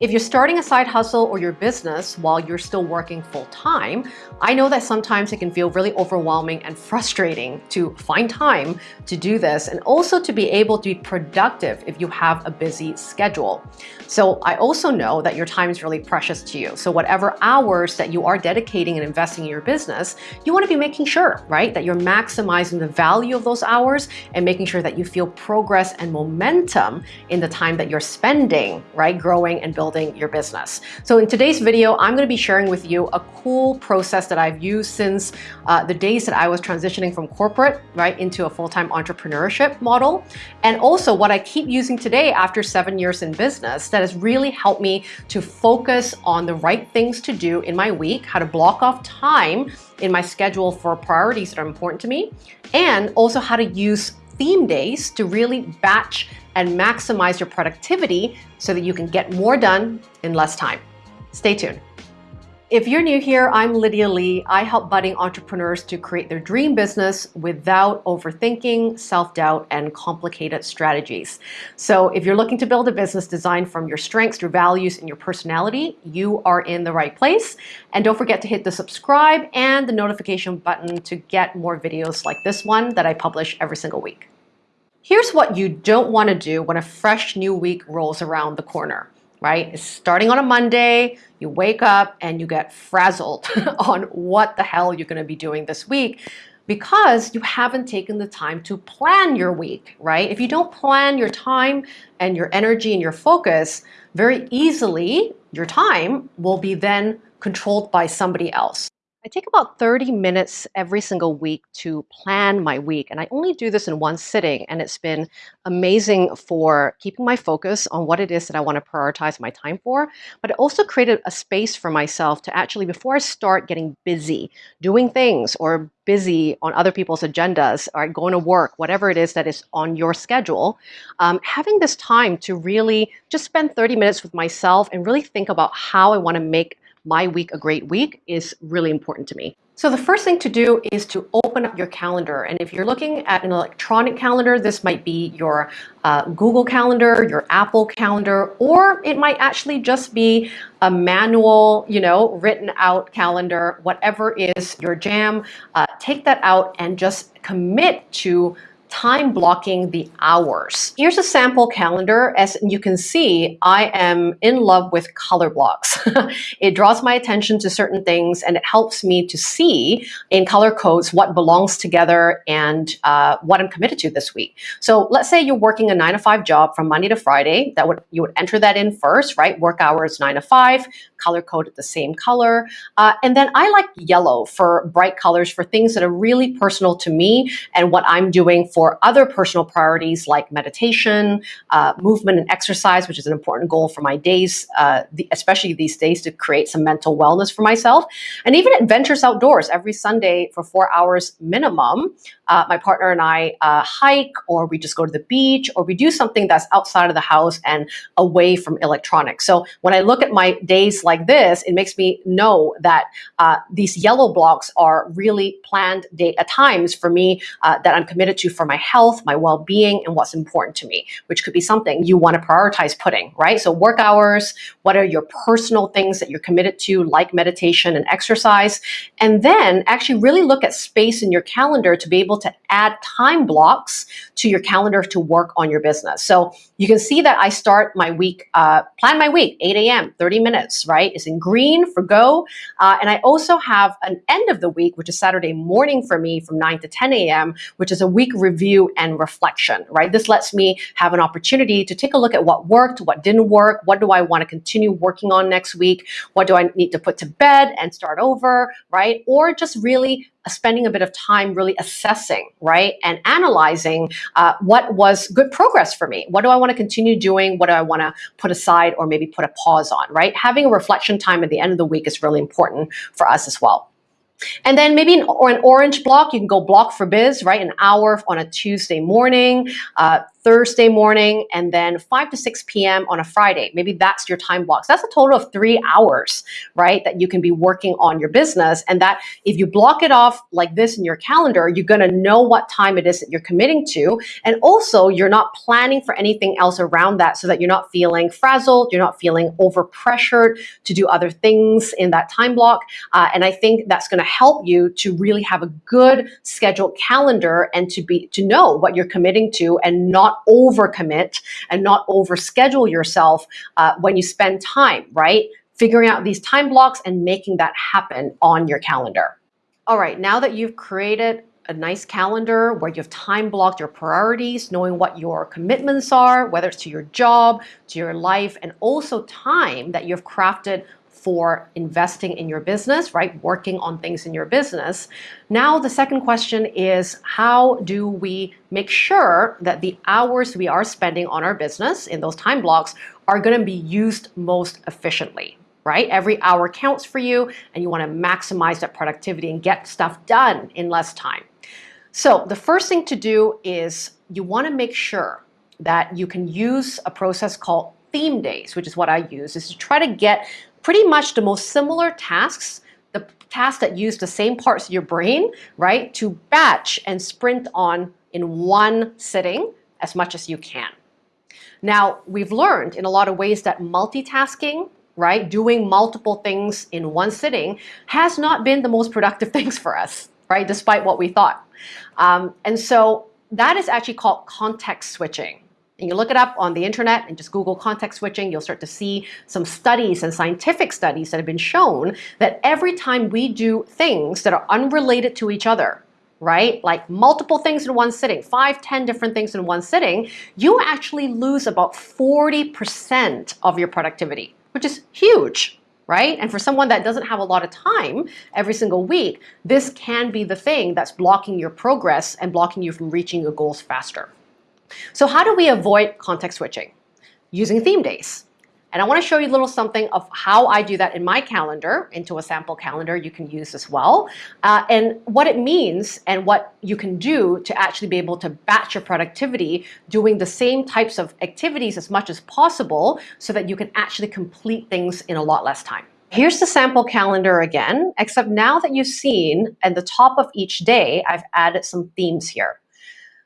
If you're starting a side hustle or your business while you're still working full time, I know that sometimes it can feel really overwhelming and frustrating to find time to do this and also to be able to be productive if you have a busy schedule. So I also know that your time is really precious to you. So whatever hours that you are dedicating and investing in your business, you want to be making sure, right, that you're maximizing the value of those hours and making sure that you feel progress and momentum in the time that you're spending, right, growing and building building your business. So in today's video, I'm going to be sharing with you a cool process that I've used since uh, the days that I was transitioning from corporate right into a full-time entrepreneurship model. And also what I keep using today after seven years in business that has really helped me to focus on the right things to do in my week, how to block off time in my schedule for priorities that are important to me, and also how to use theme days to really batch and maximize your productivity so that you can get more done in less time. Stay tuned. If you're new here, I'm Lydia Lee. I help budding entrepreneurs to create their dream business without overthinking, self-doubt, and complicated strategies. So if you're looking to build a business designed from your strengths, your values, and your personality, you are in the right place. And don't forget to hit the subscribe and the notification button to get more videos like this one that I publish every single week. Here's what you don't want to do when a fresh new week rolls around the corner, right? Starting on a Monday, you wake up and you get frazzled on what the hell you're going to be doing this week because you haven't taken the time to plan your week, right? If you don't plan your time and your energy and your focus, very easily your time will be then controlled by somebody else. I take about 30 minutes every single week to plan my week. And I only do this in one sitting. And it's been amazing for keeping my focus on what it is that I want to prioritize my time for. But it also created a space for myself to actually, before I start getting busy doing things or busy on other people's agendas or going to work, whatever it is that is on your schedule, um, having this time to really just spend 30 minutes with myself and really think about how I want to make my week a great week is really important to me. So the first thing to do is to open up your calendar. And if you're looking at an electronic calendar, this might be your uh, Google Calendar, your Apple Calendar, or it might actually just be a manual, you know, written out calendar, whatever is your jam. Uh, take that out and just commit to time blocking the hours. Here's a sample calendar. As you can see, I am in love with color blocks. it draws my attention to certain things and it helps me to see in color codes what belongs together and uh, what I'm committed to this week. So let's say you're working a nine to five job from Monday to Friday. That would You would enter that in first, right? Work hours nine to five, color coded the same color. Uh, and then I like yellow for bright colors for things that are really personal to me and what I'm doing for other personal priorities like meditation, uh, movement and exercise, which is an important goal for my days, uh, the, especially these days to create some mental wellness for myself. And even adventures outdoors every Sunday for four hours minimum. Uh, my partner and I uh, hike or we just go to the beach or we do something that's outside of the house and away from electronics. So when I look at my days like this, it makes me know that uh, these yellow blocks are really planned date at times for me uh, that I'm committed to for my health, my well-being, and what's important to me, which could be something you want to prioritize putting, right? So work hours, what are your personal things that you're committed to, like meditation and exercise, and then actually really look at space in your calendar to be able to add time blocks to your calendar to work on your business. So you can see that I start my week, uh, plan my week, 8 a.m., 30 minutes, right? It's in green for go. Uh, and I also have an end of the week, which is Saturday morning for me from 9 to 10 a.m., which is a week review review and reflection, right? This lets me have an opportunity to take a look at what worked, what didn't work, what do I want to continue working on next week, what do I need to put to bed and start over, right? Or just really spending a bit of time really assessing, right? And analyzing uh, what was good progress for me. What do I want to continue doing? What do I want to put aside or maybe put a pause on, right? Having a reflection time at the end of the week is really important for us as well. And then maybe an, or an orange block, you can go block for biz, right? An hour on a Tuesday morning, uh, Thursday morning and then 5 to 6 p.m. on a Friday. Maybe that's your time blocks. That's a total of three hours, right? That you can be working on your business. And that if you block it off like this in your calendar, you're going to know what time it is that you're committing to. And also, you're not planning for anything else around that so that you're not feeling frazzled, you're not feeling over pressured to do other things in that time block. Uh, and I think that's going to help you to really have a good scheduled calendar and to be to know what you're committing to and overcommit and not overschedule yourself uh, when you spend time, right? Figuring out these time blocks and making that happen on your calendar. All right, now that you've created a nice calendar where you've time blocked your priorities, knowing what your commitments are, whether it's to your job, to your life, and also time that you've crafted for investing in your business, right? Working on things in your business. Now, the second question is how do we make sure that the hours we are spending on our business in those time blocks are going to be used most efficiently? Right? Every hour counts for you, and you want to maximize that productivity and get stuff done in less time. So, the first thing to do is you want to make sure that you can use a process called theme days, which is what I use, is to try to get pretty much the most similar tasks, the tasks that use the same parts of your brain, right, to batch and sprint on in one sitting as much as you can. Now, we've learned in a lot of ways that multitasking, right, doing multiple things in one sitting has not been the most productive things for us, right, despite what we thought. Um, and so that is actually called context switching and you look it up on the internet and just Google context switching, you'll start to see some studies and scientific studies that have been shown that every time we do things that are unrelated to each other, right? Like multiple things in one sitting, five, ten different things in one sitting, you actually lose about 40% of your productivity, which is huge, right? And for someone that doesn't have a lot of time every single week, this can be the thing that's blocking your progress and blocking you from reaching your goals faster. So how do we avoid context switching? Using theme days. And I want to show you a little something of how I do that in my calendar, into a sample calendar you can use as well, uh, and what it means and what you can do to actually be able to batch your productivity doing the same types of activities as much as possible so that you can actually complete things in a lot less time. Here's the sample calendar again, except now that you've seen at the top of each day, I've added some themes here.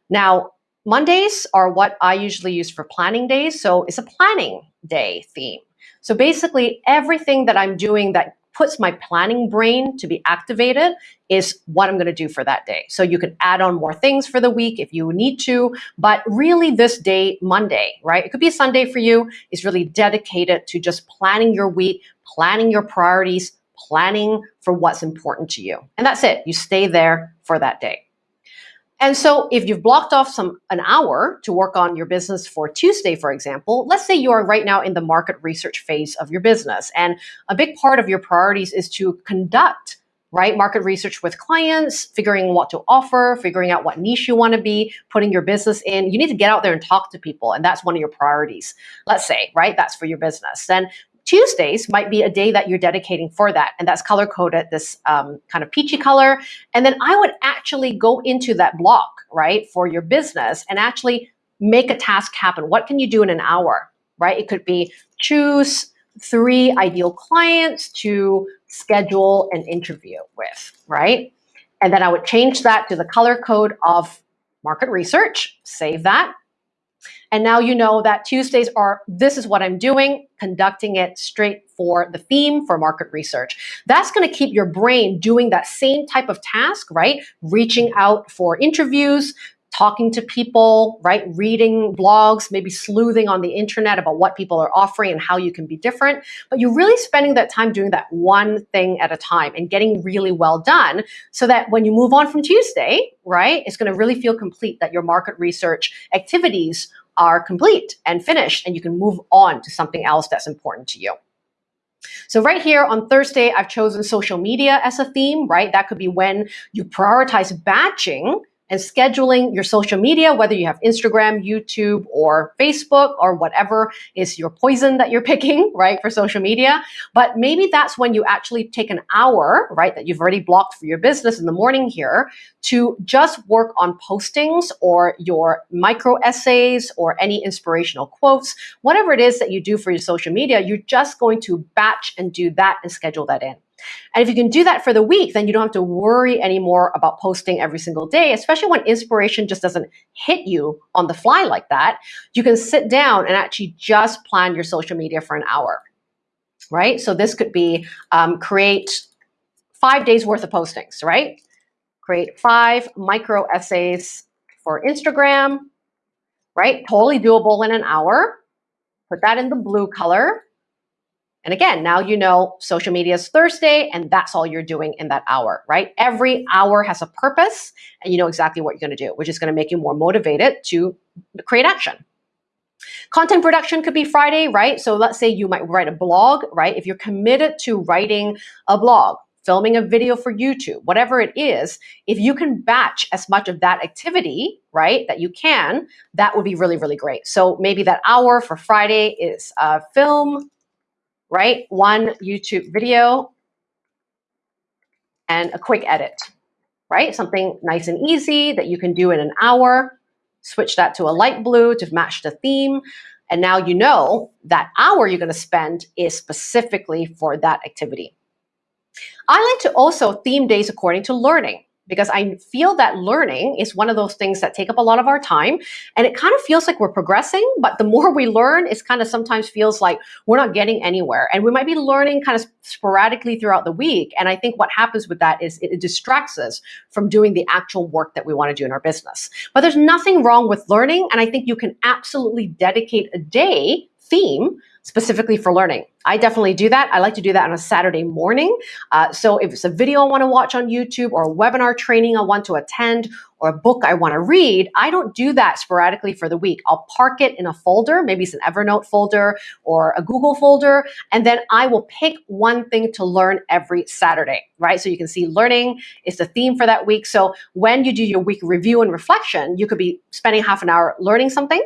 Now, Mondays are what I usually use for planning days. So it's a planning day theme. So basically everything that I'm doing that puts my planning brain to be activated is what I'm going to do for that day. So you can add on more things for the week if you need to, but really this day, Monday, right? It could be a Sunday for you, is really dedicated to just planning your week, planning your priorities, planning for what's important to you. And that's it. You stay there for that day. And so if you've blocked off some an hour to work on your business for Tuesday, for example, let's say you are right now in the market research phase of your business. And a big part of your priorities is to conduct right? Market research with clients, figuring what to offer, figuring out what niche you want to be, putting your business in. You need to get out there and talk to people. And that's one of your priorities. Let's say, right? That's for your business. Then Tuesdays might be a day that you're dedicating for that. And that's color coded, this um, kind of peachy color. And then I would actually go into that block, right, for your business and actually make a task happen. What can you do in an hour, right? It could be choose three ideal clients to schedule an interview with, right? And then I would change that to the color code of market research, save that, and now you know that Tuesdays are, this is what I'm doing, conducting it straight for the theme for market research. That's going to keep your brain doing that same type of task, right? Reaching out for interviews, talking to people, right? Reading blogs, maybe sleuthing on the internet about what people are offering and how you can be different. But you're really spending that time doing that one thing at a time and getting really well done so that when you move on from Tuesday, right, it's going to really feel complete that your market research activities are complete and finished and you can move on to something else that's important to you. So right here on Thursday, I've chosen social media as a theme, right? That could be when you prioritize batching and scheduling your social media, whether you have Instagram, YouTube, or Facebook, or whatever is your poison that you're picking, right, for social media. But maybe that's when you actually take an hour, right, that you've already blocked for your business in the morning here to just work on postings or your micro essays or any inspirational quotes, whatever it is that you do for your social media, you're just going to batch and do that and schedule that in. And if you can do that for the week, then you don't have to worry anymore about posting every single day, especially when inspiration just doesn't hit you on the fly like that. You can sit down and actually just plan your social media for an hour, right? So this could be um, create five days worth of postings, right? Create five micro essays for Instagram, right? Totally doable in an hour. Put that in the blue color. And again, now you know social media is Thursday and that's all you're doing in that hour, right? Every hour has a purpose and you know exactly what you're going to do, which is going to make you more motivated to create action. Content production could be Friday, right? So let's say you might write a blog, right? If you're committed to writing a blog, filming a video for YouTube, whatever it is, if you can batch as much of that activity, right, that you can, that would be really, really great. So maybe that hour for Friday is uh, film, right? One YouTube video and a quick edit, right? Something nice and easy that you can do in an hour. Switch that to a light blue to match the theme. And now you know that hour you're going to spend is specifically for that activity. I like to also theme days according to learning because I feel that learning is one of those things that take up a lot of our time. And it kind of feels like we're progressing, but the more we learn, it kind of sometimes feels like we're not getting anywhere. And we might be learning kind of sporadically throughout the week. And I think what happens with that is it, distracts us from doing the actual work that we want to do in our business. But there's nothing wrong with learning. And I think you can absolutely dedicate a day theme specifically for learning. I definitely do that. I like to do that on a Saturday morning. Uh, so if it's a video I want to watch on YouTube or a webinar training I want to attend or a book I want to read, I don't do that sporadically for the week. I'll park it in a folder, maybe it's an Evernote folder or a Google folder, and then I will pick one thing to learn every Saturday, right? So you can see learning is the theme for that week. So when you do your week review and reflection, you could be spending half an hour learning something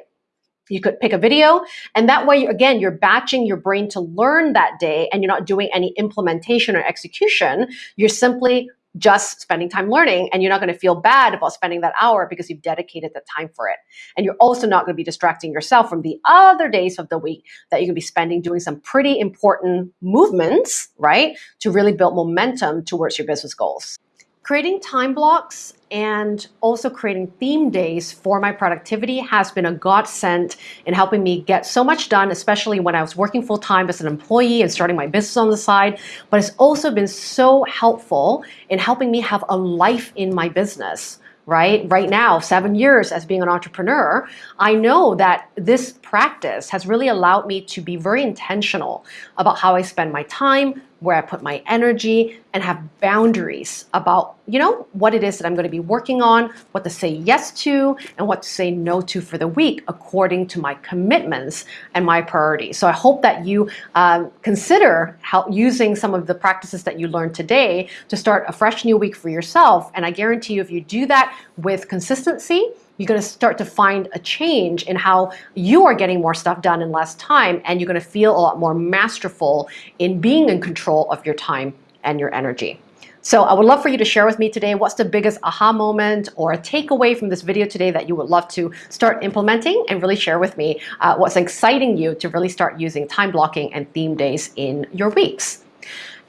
you could pick a video and that way, again, you're batching your brain to learn that day and you're not doing any implementation or execution. You're simply just spending time learning and you're not going to feel bad about spending that hour because you've dedicated the time for it. And you're also not going to be distracting yourself from the other days of the week that going to be spending doing some pretty important movements, right? To really build momentum towards your business goals. Creating time blocks and also creating theme days for my productivity has been a godsend in helping me get so much done, especially when I was working full time as an employee and starting my business on the side. But it's also been so helpful in helping me have a life in my business right? Right now, seven years as being an entrepreneur, I know that this practice has really allowed me to be very intentional about how I spend my time, where I put my energy and have boundaries about, you know, what it is that I'm going to be working on, what to say yes to, and what to say no to for the week according to my commitments and my priorities. So I hope that you um, consider how, using some of the practices that you learned today to start a fresh new week for yourself. And I guarantee you, if you do that with consistency, you're going to start to find a change in how you are getting more stuff done in less time and you're going to feel a lot more masterful in being in control of your time and your energy. So I would love for you to share with me today what's the biggest aha moment or a takeaway from this video today that you would love to start implementing and really share with me uh, what's exciting you to really start using time blocking and theme days in your weeks.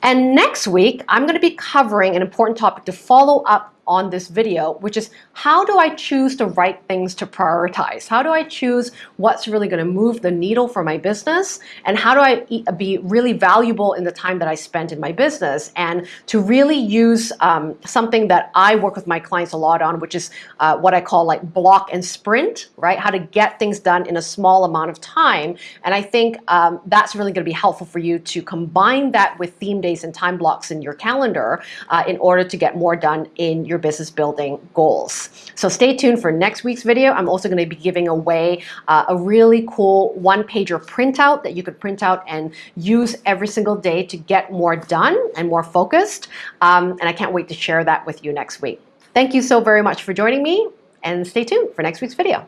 And next week, I'm going to be covering an important topic to follow up on this video, which is how do I choose the right things to prioritize? How do I choose what's really going to move the needle for my business? And how do I be really valuable in the time that I spend in my business? And to really use um, something that I work with my clients a lot on, which is uh, what I call like block and sprint, right? How to get things done in a small amount of time. And I think um, that's really going to be helpful for you to combine that with theme days and time blocks in your calendar uh, in order to get more done in your your business building goals. So stay tuned for next week's video. I'm also going to be giving away uh, a really cool one-pager printout that you could print out and use every single day to get more done and more focused. Um, and I can't wait to share that with you next week. Thank you so very much for joining me and stay tuned for next week's video.